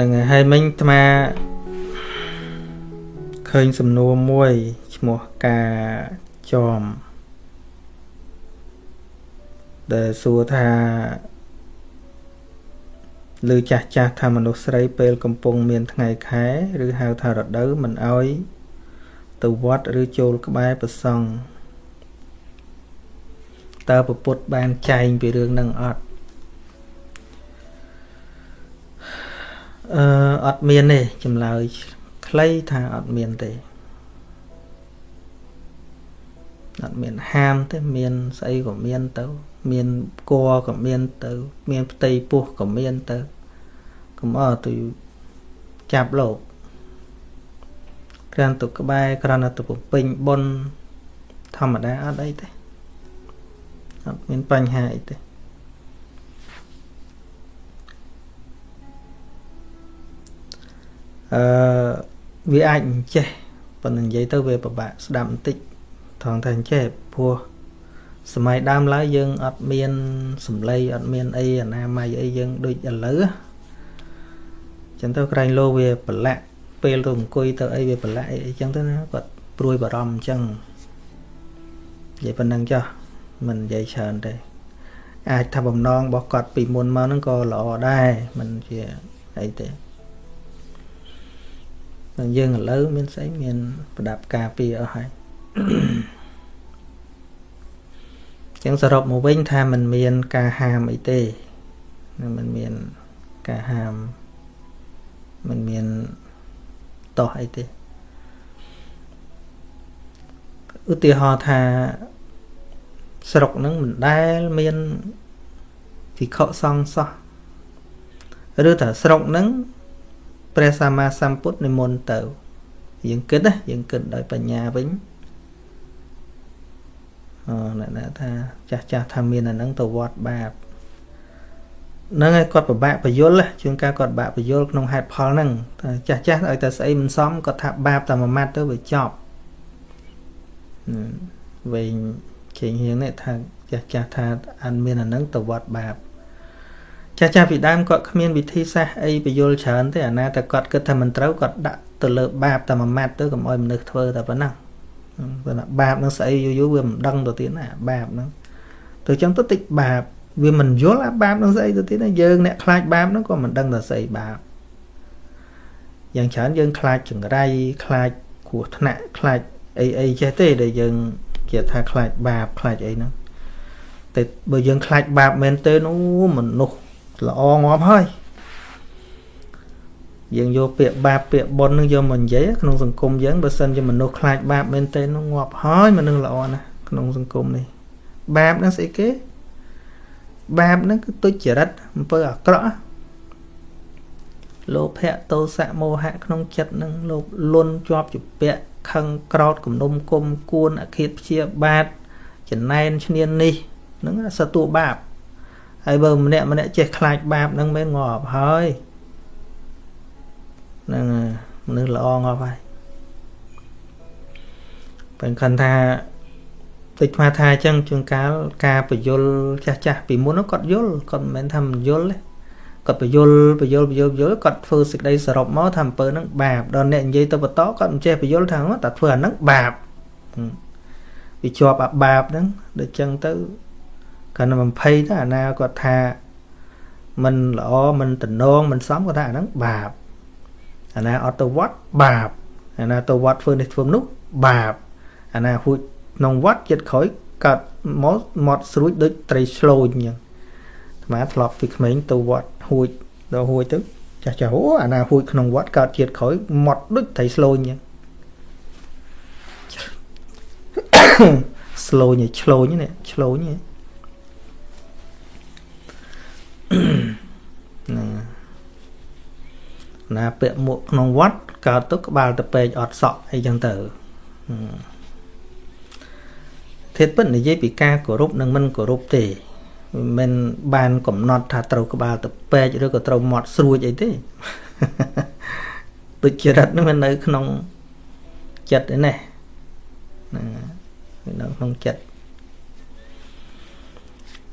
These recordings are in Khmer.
នឹងហើយមិញអាត្មាឃើញសំណួរមួយឈ្មោះការចំដែលសួរថាឬចាស់ចាស់ថាមនុស្សស្រីពេលកំពុងមានថ្ងៃខែឬហៅថារដូវមិនអោយទៅវត្តឬចូលក្បែរប្រសង់តើពពុទ្ធបានចែងពីរឿងនឹងអត់ អឺអត់មានទេចម្លើយខ្លីថាអត់មានទេអត់មានហាមទេមានស្អីក៏មានទៅ មានគัวក៏មានទៅ មានផ្ទៃពោះក៏មានទៅកុំអត់ទៅចាប់លោកគ្រាន់ទៅក្បែរគ្រាន់តែទៅពេញបុណ្យធម្មតាអត់អីទេអត់មានបញ្ហាអីទេ អឺវាអាចចេះប៉ុន្តែនិយាយទៅវាពិបាកស្ដាប់បន្តិចថងថាចេះព្រោះសម័យដើមឡើយយើងអត់មានសម្លេងអត់មានអីអនាម័យអីយើងដូចឥឡូវចឹងទៅក្រែងលោវាប្រឡាក់ពេលទៅអង្គុយទៅអីវាប្រឡាក់អីអញ្ចឹងទៅណាគាត់ព្រួយបារម្ភអញ្ចឹងនិយាយប៉ុណ្ណឹងចុះមិននិយាយច្រើនទេអាចថាបំណងរបស់គាត់ពីមុនមកហ្នឹងក៏ល្អដែរមិនជាអីទេ តែយើងឥឡូវមានស្អីមានប្រដាប់ការពារអស់ហើយចឹងសរុបមកវិញថាมันមានការហាមអីទេมันមានការហាមมันមានតោះអីទេឧទាហរណ៍ថាស្រុកហ្នឹងមិនដែលមានវិខសង្ឃសោះឬថាស្រុកហ្នឹង ព្រះសម្មាសម្ពុទ្ធនិមន្តទៅ យើងគិតណាយើងគិតដោយបញ្ញាវិញអូអ្នកថាចាស់ចាស់ថាមានអាហ្នឹងទៅវត្តបាបហ្នឹងហើយគាត់ពិបាកបយលជួនកាលគាត់បាក់បយលក្នុងហេតុផលហ្នឹងចាស់ចាស់ឲ្យតែស្អីមិនសមគាត់ថាបាបតែមួយម៉ាត់ទៅវាចប់វែងជើងហៀងនេះថាចាស់ចាស់ថាអានមានអាហ្នឹងទៅវត្តបាប ចាស់ចាស់ពីដើមគាត់គ្មានវិធីសាស្ត្រអីបយលច្រើនទេអាណាតែគាត់គិតថាមិនត្រូវគាត់ដាក់ទៅលើបាបតែមួយម៉ាត់ទៅកុំឲ្យមនុស្សធ្វើតែប៉ុណ្ណឹងប៉ុន្តែបាបនឹងស្អីយូរយូរវាមិនដឹងទៅទៀតណាបាបហ្នឹងទៅចឹងទៅតិចបាបវាមិនយល់អាបាបនឹងស្អីទៅទៀតណាយើងអ្នកខ្លាចបាបហ្នឹងក៏មិនដឹងថាស្អីបាបយ៉ាងច្រើនយើងខ្លាចចង្រៃខ្លាចគ្រោះថ្នាក់ខ្លាចអីអីចេះទេដែលយើងជាថាខ្លាចបាបខ្លាចអីហ្នឹងតែបើយើងខ្លាចបាបមែនទេនោះមនុស្ស ល្អងាប់ហើយយើងយកពាក្យបាបពាក្យបុណ្យនឹងយកមកនិយាយក្នុងសង្គមយើងបើសិនជាមនុស្សខ្លាចបាបមែនទេនោះងាប់ហើយមនុស្សល្អណាស់ក្នុងសង្គមនេះបាបនឹងស្អីគេបាបនឹងគឺទុច្ចរិតអំពើអាក្រក់លោភៈទោសៈមោហៈក្នុងចិត្តនឹងលោកលន់ជាប់ជាពាក់ខឹងក្រោតគំនុំគុំគួនអឃាតព្យាបាទចំណែនឈ្នាននេះនឹងសតួបាប ហើយបើម្នាក់ម្នាក់ចេះខ្លាចបាបនឹងមិនងាប់ហើយហ្នឹងមនុស្សល្អងាប់ហើយបើខិនថាតិចស្មាថាអញ្ចឹងជួនកាលការបយលចាស់ចាស់ពីមុនគាត់យល់គាត់មិនមែនថាមិនយល់ទេគាត់បយលបយលបយលបយលគាត់ធ្វើសេចក្តីសរុបមកថាអំពើហ្នឹងបាបដល់អ្នកនិយាយទៅបន្តគាត់មិនចេះបយលថាតែធ្វើអាហ្នឹងបាបវាជាប់អាបាបហ្នឹងដូចចឹងទៅ គាត់នឹង20ទៅអាណាគាត់ថាមិនល្អមិនតំណងមិនសមគាត់ថាអាហ្នឹងបាបអាណាអត់ទៅវត្តបាបអាណាទៅវត្តធ្វើនេះធ្វើនោះបាបអាណាហួចក្នុងវត្តចិត្តក្រោយកើតមកមកស្រួចដូចត្រីឆ្លូចអញ្ចឹងអាត្មាធ្លាប់ពីក្មេងទៅវត្តហួចដល់ហួចទៅចាស់ចាស់អូអាណាហួចក្នុងវត្តកើតជាតិក្រោយមកដូចត្រីឆ្លូចអញ្ចឹងស្លូញឆ្លូញនេះឆ្លូញហ្នឹ ងណាពាក់មួកក្នុងវត្តកើតទៅក្បាលទៅពេកអត់សក់អីចឹងទៅធាតពិតនិយាយពីការគោរពនិងមិនគោរពទេមិនបានកំណត់ថាត្រូវក្បាលទៅពេកឬក៏ត្រូវមាត់ស្រួចអីទេដូចចរិតនឹងនៅក្នុងចិត្តឯនេះហ្នឹងនៅក្នុងចិត្ត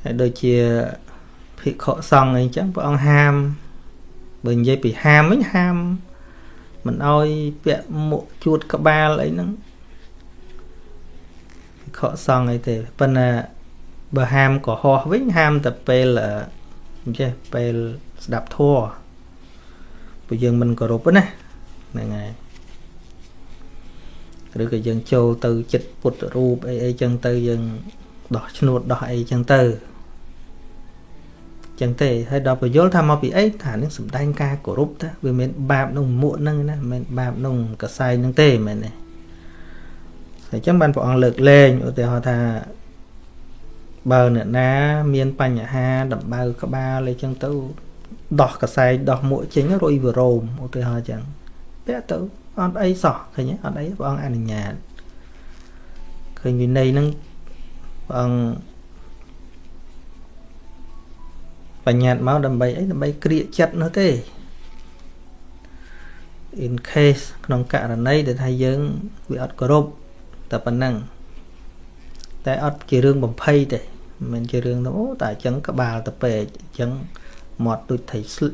ហើយដូចជា ភិក្ខុសង្ឃអីចឹងព្រះអង្គហាមបើនិយាយពីហាមវិញហាមមិនអោយពាក់មួកជួតក្បាលអីហ្នឹងខកសងអីទេប៉ុន្តែបើហាមកុហកវិញហាមតែពេលអញ្ចេះពេលស្ដាប់ធัวព្រោះយើងមិនគោរពណាហ្នឹងហើយឬក៏យើងចូលទៅចិត្តពុទ្ធរូបអីអីចឹងទៅយើងដោះឈ្នួតដោះអីចឹងទៅ ចឹងទេហើយដល់បញ្យល់ថាមកពីអីថានឹងសំដែងការគោរពតាវាមានបាបក្នុងមួកហ្នឹងណាមិនមែនបាបក្នុងកសែងហ្នឹងទេមែនទេហើយចឹងបានព្រះអង្គលើកលែងឧទាហរណ៍ថាបើអ្នកណាមានបញ្ហាដំបៅក្បាលអីចឹងទៅដោះកសែងដោះមួកចេញរុយវរោមឧទាហរណ៍ចឹងពាក់ទៅអត់អីសោះឃើញអត់អីព្រះអង្គអនុញ្ញាតឃើញវិន័យហ្នឹងព្រះអង្គ បញ្ញត្តិមកដើម្បីអីដើម្បីក្រៀកចិត្តនោះទេ in case ក្នុងករណីដែលថាយើងវាអត់គោរពតែប៉ុណ្ណឹងតែអត់ជារឿងបំភ័យទេមិនមែនជារឿងទៅអូតែអញ្ចឹងក្បាលទៅពេកអញ្ចឹងមាត់ដូចថៃស្ល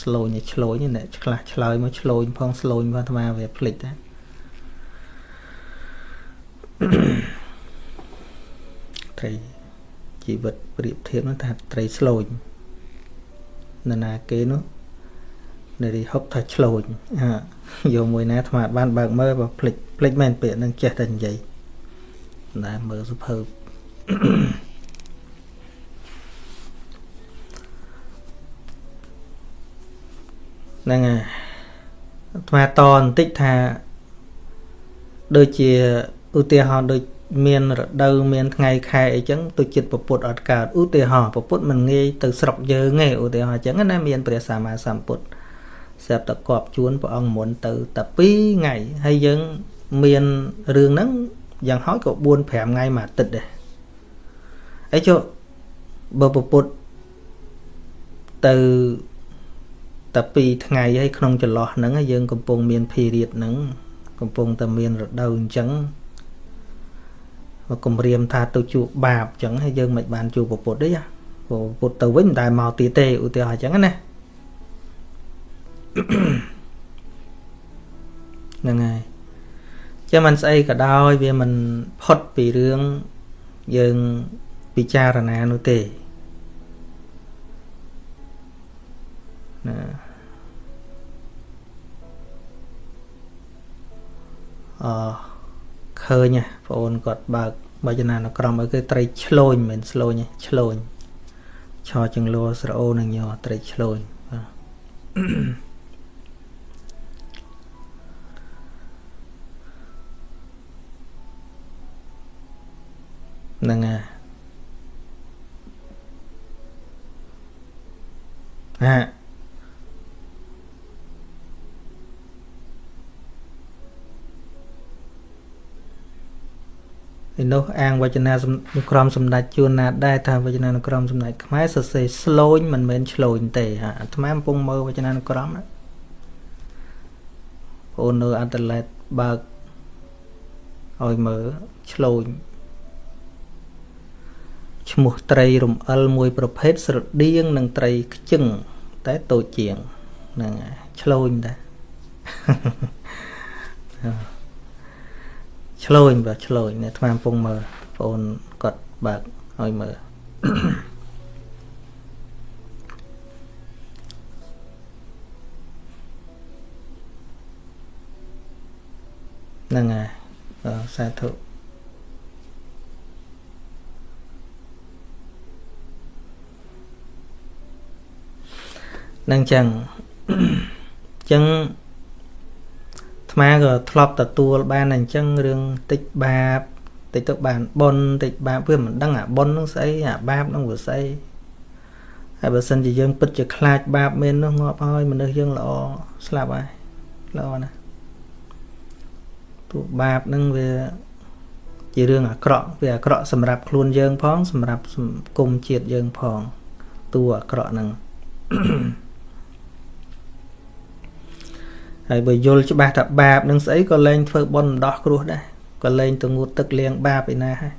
ស្លូញឆ្លូញអ្នកខ្លះឆ្លើយមកឆ្លូញផងស្លូញផងអាត្មាវាភ្លេចតែត្រី ជីវិតប្រៀបធៀបនោះថាត្រីស្លូញនរណាគេនោះនារីហុកថាឆ្លូញយកមួយណាអាត្មាបានបើកមើលបើភ្លេចភ្លេចមែនពាក្យនឹងចេះតែនិយាយណាមើលសុភើបហ្នឹងហើយអាត្មាតបន្តិចថាដូចជាឧទាហរណ៍ដូច មានរដូវមានថ្ងៃខែអីចឹងទុចិត្តពពុទ្ធអត់កើតឧទាហរណ៍ពពុទ្ធមិនងាយទៅស្រុកយើងទេឧទាហរណ៍ចឹងណាមានព្រះសម្មាសម្ពុទ្ធស្រាប់តែគប់ជួនព្រះអង្គមុនទៅតែ2ថ្ងៃហើយយើងមានរឿងហ្នឹងយ៉ាងហោចក៏4 5ថ្ងៃមួយអាទិត្យដែរអីចុះបើពពុទ្ធទៅតែ2ថ្ងៃហើយក្នុងចន្លោះហ្នឹងយើងកំពុងមានភីរៀតហ្នឹងកំពុងតែមានរដូវអញ្ចឹង មកគម្រាមថាទៅជួបបាបអញ្ចឹងហើយយើងមិនបានជួបពុទ្ធទេពុទ្ធទៅវិញមិនដែលមកទៀតទេឧទាហរណ៍អញ្ចឹងណាហ្នឹងហើយចាំមិនស្អីក៏ដោយវាមិនផុតពីរឿងយើងពិចារណានោះទេណាអ ឃើញបងអូនគាត់បើកបច្ចនានុក្រមឲ្យគឺត្រីឆ្លូញមិនស្លូញឆ្លូញឆោចង្លួស្រអូនឹងញត្រីឆ្លូញបាទហ្នឹងហើយអា ឯនោះអាងវចនានុក្រមសម្ដេចជួនណាដែរថាវចនានុក្រមសម្ដេចខ្មែរសរសេរស្លូញមិនមែនឆ្លូញទេអាត្មាកំពុងមើលវចនានុក្រមណាបងនៅអន្តរលេតបើកឲ្យមើលឆ្លូញឈ្មោះត្រីរំអិលមួយប្រភេទស្រដៀងនឹងត្រីខ្ជិងតែតូចជាងហ្នឹងឆ្លូញដែរ ឆ្លូញបាទឆ្លូញអ្នកថ្មកំពុងមើលបងអូនគាត់បើកឲ្យមើលហ្នឹងហើយសាធុនឹងចឹងចឹង អាក៏ធ្លាប់ទទួលបានអញ្ចឹងរឿងតិចបាបតិចទៅបានប៉ុនតិចបាបវាមិនដឹងអាប៉ុននឹងស្អីអាបាបនឹងវាស្អីហើយបើសិនជាយើងពិតជាខ្លាចបាបមែននោះងាប់ហើយមនុស្សយើងល្អស្លាប់ហើយល្អណាស់ពួកបាបនឹងវាជារឿងអាក្រក់វាអាក្រក់សម្រាប់ខ្លួនយើងផង សម្រាប់សង្គមជាតិយើងផង តួអាក្រក់ហ្នឹង ហើយបើយល់ច្បាស់ថាបាបនឹងស្អីក៏លែងធ្វើបុណ្យដោះគ្រោះដែរក៏លែងទៅងូតទឹកលាងបាបឯណាហើយ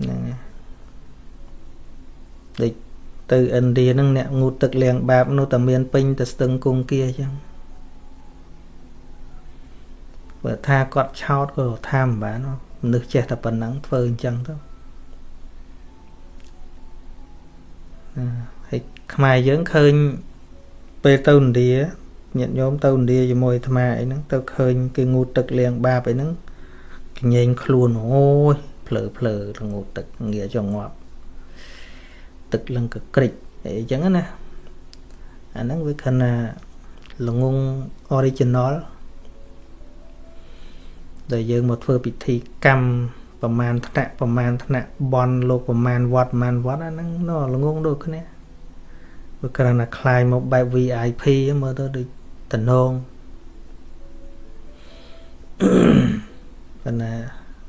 ហ្នឹងដូចទៅឥណ្ឌាហ្នឹងអ្នកងូតទឹកលាងបាបនោះតែមានពេញទៅស្ទឹងគង្គាអញ្ចឹងបើថាគាត់ឆោតក៏ថាមិនបានមនុស្សចេះតែប៉ុណ្ណឹងធ្វើអញ្ចឹងទៅហើយខ្មែរយើងឃើញ ពេលទៅឥណ្ឌាញាតិញោមទៅឥណ្ឌាជាមួយអាត្មាអីហ្នឹងទៅឃើញគេងូតទឹកលាងបាបអីហ្នឹងកញែងខ្លួនអូយភ្លើភ្លើទៅងូតទឹកងាចងាប់ទឹកលឹងកក្រិចអីចឹងណាអាហ្នឹងវាខណៈល្ងង original ដែលយើងមកធ្វើពិធីកម្មប្រមាណថ្នាក់ប្រមាណថ្នាក់បនលោកប្រមាណវត្តប្រមាណវត្តអាហ្នឹងនៅល្ងងដូចគ្នា វាគ្រាន់តែคลายមកបែប VIP មើលទៅដូចតំណងប៉ុន្តែ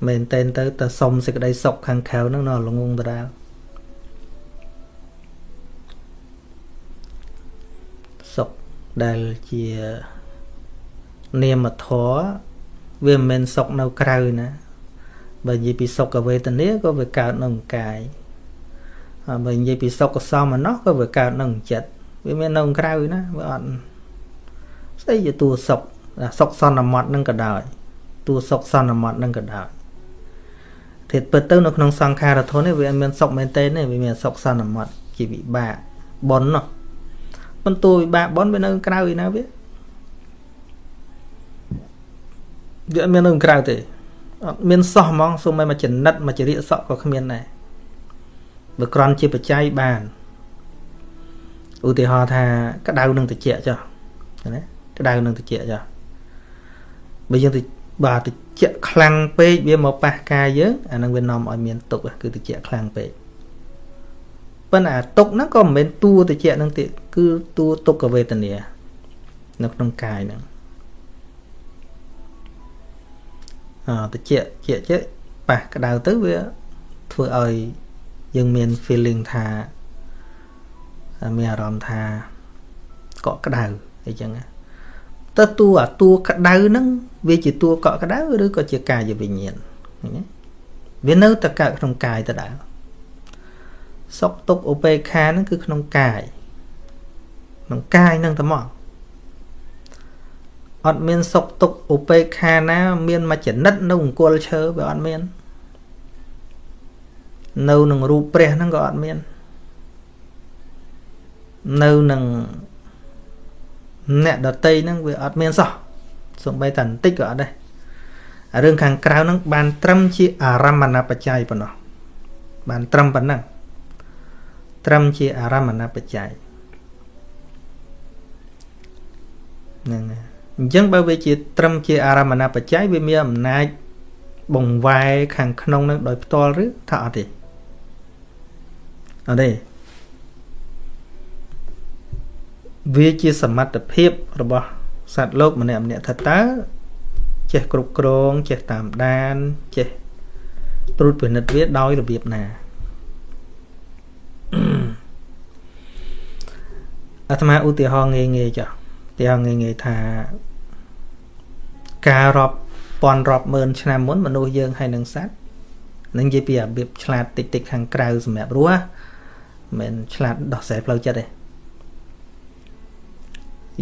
មែនតែនទៅតែសុំសេចក្តីសុខខាងក្រៅហ្នឹងនៅល្ងងដដែលសុខដែលជានាមធម៌វាមិនមែនសុខនៅក្រៅណាបើនិយាយពីសុខវេទនាក៏វាកើតនៅក្នុងកាយហើយ បើនិយាយពីសុខសមណោះក៏វាកើតនៅក្នុងចិត្តវាមាននៅក្រៅណាវាអត់ស្អីជាតួសុខសុខសន្មត់នឹងក៏ដោយតួសុខសន្មត់នឹងក៏ដោយធាតពិតទៅនៅក្នុងសង្ខារធននេះវាអត់មានសុខមែនទេទេវាមានសុខសន្មត់ជាវិបាកប៉ុននោះបន្ទូវិបាកប៉ុនវានៅក្រៅឯណាវាវាអត់មាននៅក្រៅទេអត់មានសោះហ្មងសូម្បីមកចំណិតមកចរិយសក់ក៏គ្មានដែរ បើក្រន់ជាបច្ច័យបានឧទាហរណ៍ថាក្តៅនឹងត្រជាក់ចុះណាក្តៅនឹងត្រជាក់ចុះបើយើងទៅបាទត្រជាក់ខ្លាំងពេកវាមកប៉ះកាយយើងអានឹងវានាំឲ្យមានទុកគឺត្រជាក់ខ្លាំងពេកប៉ុន្តែអាទុកហ្នឹងក៏មិនមែនតួត្រជាក់ហ្នឹងទេគឺតួទុក្ខវេទនា នៅក្នុងកាយហ្នឹងតិចជាជាប៉ះក្តៅទៅវាធ្វើឲ្យ យើងមាន feeling ថាមានអារម្មណ៍ថាកក់ក្តៅអីចឹងទៅតួអាតួក្តៅហ្នឹងវាជាតួកក់ក្តៅឬក៏ជាកាយវិញ្ញាណណាវានៅតែកើតក្នុងកាយដដែលសុខទុក្ខឧបេក្ខាហ្នឹងគឺក្នុងកាយក្នុងកាយហ្នឹងតែមកអត់មានសុខទុក្ខឧបេក្ខាណា មានមួយចនិតនៅអង្គលឈើវាអត់មាន នៅនឹងរូបព្រះហ្នឹងក៏អត់មាននៅនឹងអ្នកដតីហ្នឹងវាអត់មានសោះសំបីតែបន្តិចក៏អត់ដែររឿងខាងក្រៅហ្នឹងបានត្រឹមជាអារម្មណបច្ច័យប៉ុណ្ណោះបានត្រឹមប៉ុណ្ណឹងត្រឹមជាអារម្មណបច្ច័យហ្នឹងហើយអញ្ចឹងបើវាជាត្រឹមជាអារម្មណបច្ច័យវាមានអំណាចបង្វែរខាងក្នុងនឹងដោយផ្ទាល់ឬថាអត់ទេ អត់ទេវាជាសមត្ថភាពរបស់សត្វលោកម្នាក់ម្នាក់ថាតើចេះគ្រប់គ្រងចេះតាមដានចេះត្រួតពិនិត្យវាដោយរបៀបណាអាត្មាឧទាហរណ៍ងាយងាយចុះឧទាហរណ៍ងាយងាយថាការរាប់ពាន់រាប់ម៉ឺនឆ្នាំមុនមនុស្សយើងហើយនឹងសត្វនឹងនិយាយពីរបៀបឆ្លាតតិចតិចខាងក្រៅសម្រាប់រស់ មិនឆ្លាតដោះស្រាយផ្លូវចិត្តទេ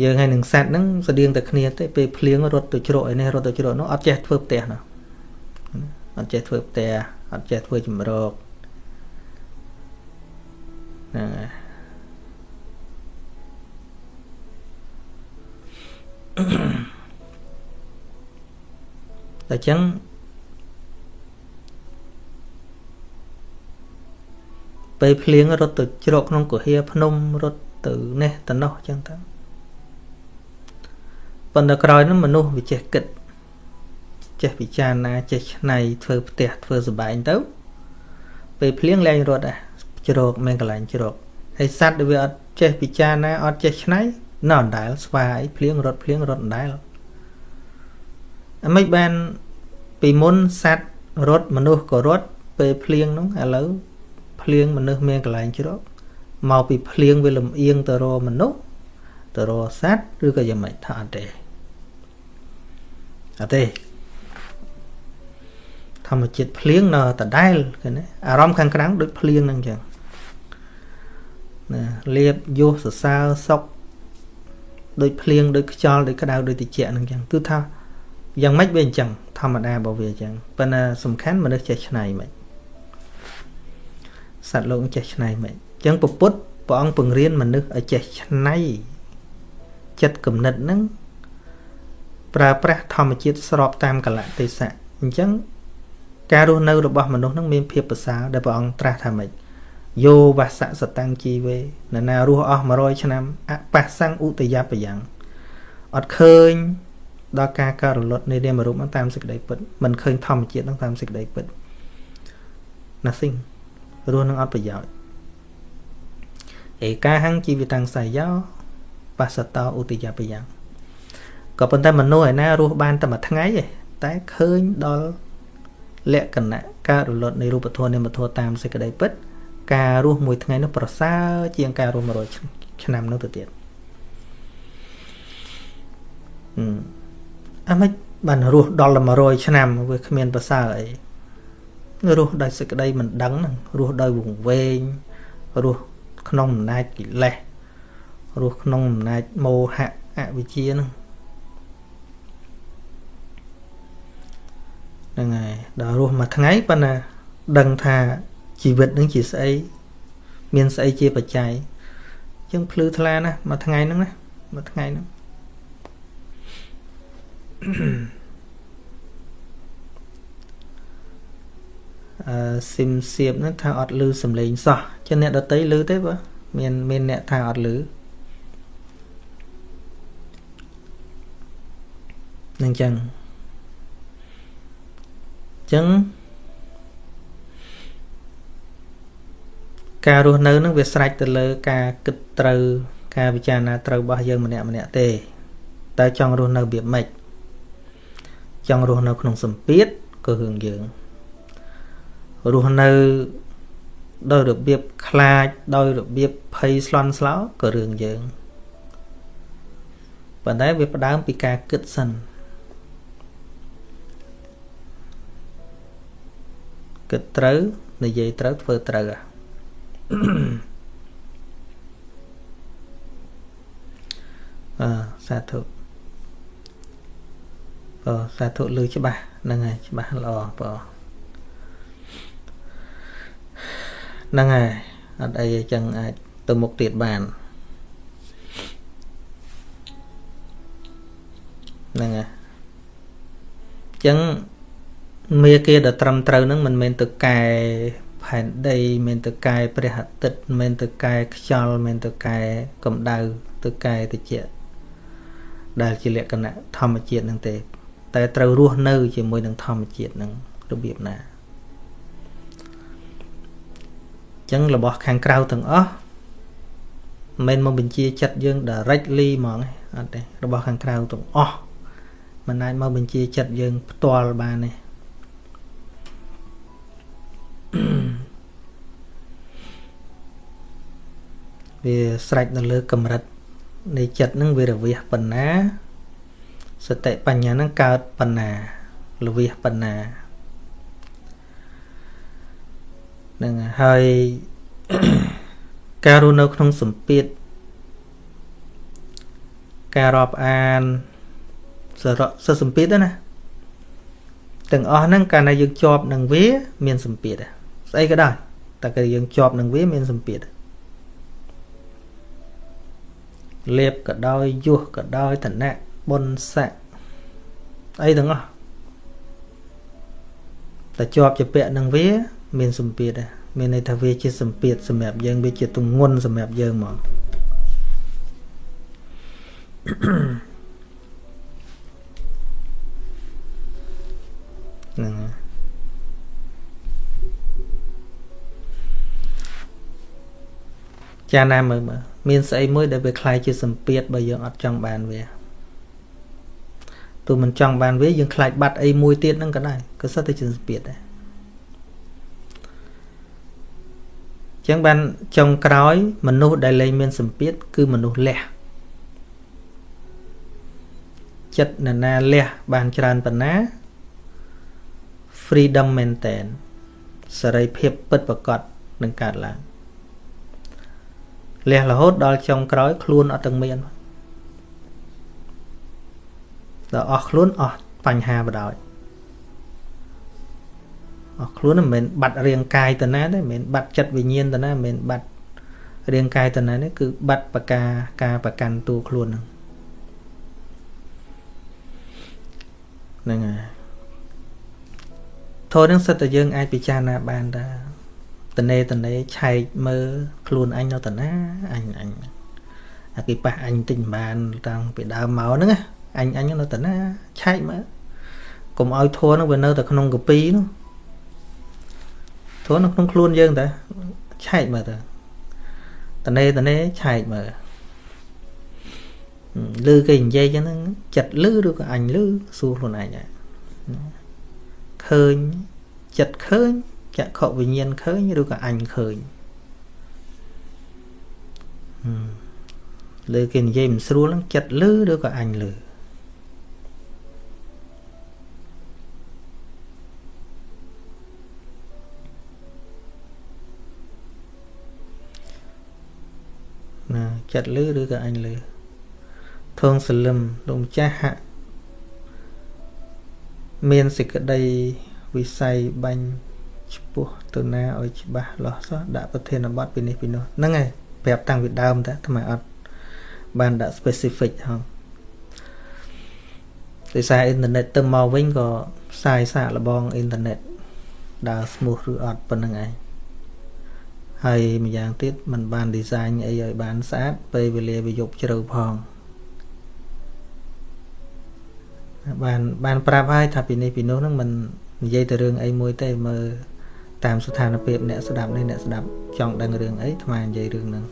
យើងហើយនឹងសត្វហ្នឹងស្តៀងតែគ្នាទេពេលភ្លៀងរត់ទៅជ្រក់ឯនេះរត់ទៅជ្រក់នោះអត់ចេះធ្វើផ្ទះណាអត់ចេះធ្វើផ្ទះអត់ចេះធ្វើចម្រោកហ្នឹងហើយតែចឹង ពេលភ្លៀងរត់ទៅជ្រកក្នុងគុហាភ្នំរត់ទៅនេះទៅនោះចឹងទៅប៉ុន្តែក្រោយនោះមនុស្សវាចេះគិតចេះពិចារណាចេះឆ្នៃធ្វើផ្ទះធ្វើសបែងទៅពេលភ្លៀងលែងរត់ដែរជ្រកមានកន្លែងជ្រកហើយសัตว์ដែលវាអត់ចេះពិចារណាអត់ចេះឆ្នៃនៅអណ្ដែលស្វាយភ្លៀងរត់ភ្លៀងរត់អណ្ដែលអាមិនបានពីមុនសัตว์រត់មនុស្សក៏រត់ពេលភ្លៀងនោះឥឡូវ ភ្លៀងមនុស្សមានកន្លែងជ្រកមកពីភ្លៀងវាលំអៀងទៅរកមនុស្សទៅរកសัตว์ឬក៏យ៉ាងម៉េចថាអត់ទេអត់ទេធម្មជាតិភ្លៀងនៅដដែលឃើញទេអារម្មណ៍ខាងក្រៅដូចភ្លៀងហ្នឹងចឹងណាលៀបយោសសរសើរសុកដូចភ្លៀងដូចខ្យល់ដូចក្តៅដូចត្រជាក់ហ្នឹងចឹងគឺថាយ៉ាងម៉េចវាអញ្ចឹងធម្មតារបស់វាអញ្ចឹងប៉ុន្តែសំខាន់មនុស្សចេះឆ្នៃមិន សត្វលោកចេះឆ្នៃមិនអញ្ចឹងពុទ្ធព្រះអង្គពង្រៀនមនុស្សឲ្យចេះឆ្នៃចិត្តគំនិតហ្នឹងប្រើប្រាស់ធម្មជាតិស្របតាមកលៈទេសៈអញ្ចឹងការរស់នៅរបស់មនុស្សនឹងមានភាពប្រសើរដែលព្រះអង្គត្រាស់ថាម៉េចយោវសៈសតាំងជីវេនរណារស់អស់100ឆ្នាំអបស្សੰឧតយបយ៉ាងអត់ឃើញដល់ការកើតរលត់នៃនាមរូបតាមសេចក្តីពិតមិនឃើញធម្មជាតិនឹងតាមសេចក្តីពិត nothing រស់នឹងអត់ប្រយោជន៍ឯកាហੰជីវិតាំងសាយោបសតោឧតយបយ៉ាងក៏ប៉ុន្តែមនុស្សឯណារស់បានតែមួយថ្ងៃទេតែឃើញដល់លក្ខណៈការរលត់នៃរូបធម៌នាមធម៌តាមសេចក្តីពិតការរស់មួយថ្ងៃនោះប្រសើរជាងការរស់100ឆ្នាំនោះទៅទៀតអឺអាមិនបានរស់ដល់100ឆ្នាំវាគ្មានប្រសើរអី រស់ដោយសេចក្តីមិនដឹងហ្នឹងរស់ដោយវង្វេងរស់ក្នុងអំណាចកិលេសរស់ក្នុងអំណាចមោហៈអវិជ្ជាហ្នឹងហ្នឹងហើយដល់រស់មួយថ្ងៃប៉ុន្តែដឹងថាជីវិតនឹងជាស្អីមានស្អីជាបច្ច័យអញ្ចឹងភ្លឺថ្លាណាស់មួយថ្ងៃហ្នឹងណាមួយថ្ងៃហ្នឹងអឺ ស៊ីមសៀបហ្នឹងថាអត់លឺសំឡេងសោះចឹងអ្នកដតីលឺទេបើមានមានអ្នកថាអត់លឺនឹងចឹងចឹងការរស់នៅនឹងវាស្រេចទៅលើ ការគិតត្រូវការពិចារណាត្រូវរបស់យើងម្នាក់ម្នាក់ទេតើចង់រស់នៅរបៀបម៉េចចង់រស់នៅក្នុងសម្ពាធក៏រឿងយើង រស់នៅដោយរបៀបខ្លាចដោយរបៀបភ័យស្លន់ស្លោក៏រឿងយើងប៉ុន្តែវាផ្ដើមពីការគិតសិនគិតត្រូវនិយាយត្រូវធ្វើត្រូវអឺសាធុបើសាធុលឺច្បាស់ហ្នឹងហើយច្បាស់ល្អបើ ហ្នឹងហើយអត់អីចឹងអាចទៅមុខទៀតបានហ្នឹងហើយចឹងមេគាដែលត្រឹមត្រូវហ្នឹងមិនមែនទៅកែផែនដីមិនទៅកែព្រះអាទិត្យមិនទៅកែខ្យល់មិនទៅកែកម្ដៅទៅកែតិចដែលជាលក្ខណៈធម្មជាតិហ្នឹងទេ តែត្រូវរស់នៅជាមួយនឹងធម្មជាតិហ្នឹងរបៀបណាអញ្ចឹងរបស់ខាងក្រៅទាំងអស់មិនមែនមកបញ្ជាចិត្តយើង directly ហ្មងអត់ទេរបស់ខាងក្រៅទាំងអស់មិនអាចមកបញ្ជាចិត្តយើង ផ្ទាល់បានទេវាស្រេចនៅលើកម្រិតនៃចិត្តនឹងវារវិះបណ្ណាសតិបញ្ញានឹងកើតបណ្ណាលវិះបណ្ណា នឹងហើយការរស់នៅក្នុងសម្ពាធការរាប់អានសរសសម្ពាធណាទាំងអស់ហ្នឹងកាលណាយើងជាប់នឹងវា មានសម្ពាធស្អីក៏ដោយតែគឺយើងជាប់នឹងវាមានសម្ពាធលៀបក៏ដោយយុះក៏ដោយឋានៈបុណ្យស័ក្តិអីទាំងអស់តែជាប់ជាពាក់នឹងវា មានសម្ពាធដែរមានន័យថាវាជាសម្ពាធសម្រាប់យើងវាជាទងន់សម្រាប់យើងមកហ្នឹងចាណាមើលមើលមានស្អីមួយដែលវាคล้ายជាសម្ពាធបើយើងអត់ចង់បានវាទោះមិនចង់បានវាយើងខ្លាចបាត់អីមួយទៀតហ្នឹងក៏ដែរក៏សិតតែជាសម្ពាធដែរ ចឹងបានចុងក្រោយ មនុស្សដែលលែងមានសម្ពាធគឺមនុស្សលះចិត្តនរណាលះបានច្រើនប៉ុណ្ណា freedom មែនតែនសេរីភាពពិតប្រកបនឹងកើតឡើងលះរហូតដល់ចុងក្រោយ ខ្លួនអត់ទាំងមានដល់អស់ខ្លួនអស់បញ្ហាបដ ாய் អស់ខ្លួនមិនមែនបាត់រាងកាយទៅណាទេមិនមែនបាត់ចិត្តវិញ្ញាណទៅណាមិនមែនបាត់រាងកាយទៅណានេះគឺបាត់បកាការប្រកាន់តួខ្លួនហ្នឹងហ្នឹងហើយធម៌នឹងសិតតែយើងអាចពិចារណាបានតាតនេតនេឆែកមើលខ្លួនអញនៅតាណាអញអញអាគេប៉ះអញទិញបាន តាំងពីដើមមកហ្នឹងអញអញនៅតាណាឆែកមើលកុំឲ្យធัวហ្នឹងវានៅតែក្នុងកពីនោះ ធัวនៅក្នុងខ្លួនយើងតាឆែកមើលតាតនេតនេឆែកមើលលឺគេនិយាយចឹងហ្នឹងចិត្តលឺឬក៏អញលឺសួរខ្លួនឯងដែរឃើញចិត្តឃើញចក្ខុវិញ្ញាណឃើញឬក៏អញឃើញលើគេនិយាយមិនស្រួលហ្នឹងចិត្តលឺឬក៏អញលឺ ចិត្តលឺឬក៏អញលឺធងសលឹមលោកម្ចាស់ហាក់មានសេចក្តីវិស័យបាញ់ឈ្មោះទៅណាឲ្យច្បាស់លាស់សោះដាក់ប្រធានបទពីនេះពីនោះហ្នឹងហើយប្រាប់តាំងពីដើមតាថ្មអត់បានដាក់ specific ហងដោយសារអ៊ីនធឺណិតទៅមកវិញក៏ផ្សាយសាកល្បងអ៊ីនធឺណិតដើរ smooth ឬអត់ប៉ុណ្្នឹងឯង ហើយម្យ៉ាងទៀតมันបាន design អីឲ្យបានស្អាតពេលវេលាវាយប់ជ្រៅផងបានបានប្រាប់ហើយថាពីនេះពីនោះហ្នឹងมันនិយាយទៅរឿងអីមួយទេមើលតាមស្ថានភាពអ្នកស្ដាប់នេះអ្នកស្ដាប់ចង់ដឹងរឿងអីថ្មនិយាយរឿងហ្នឹង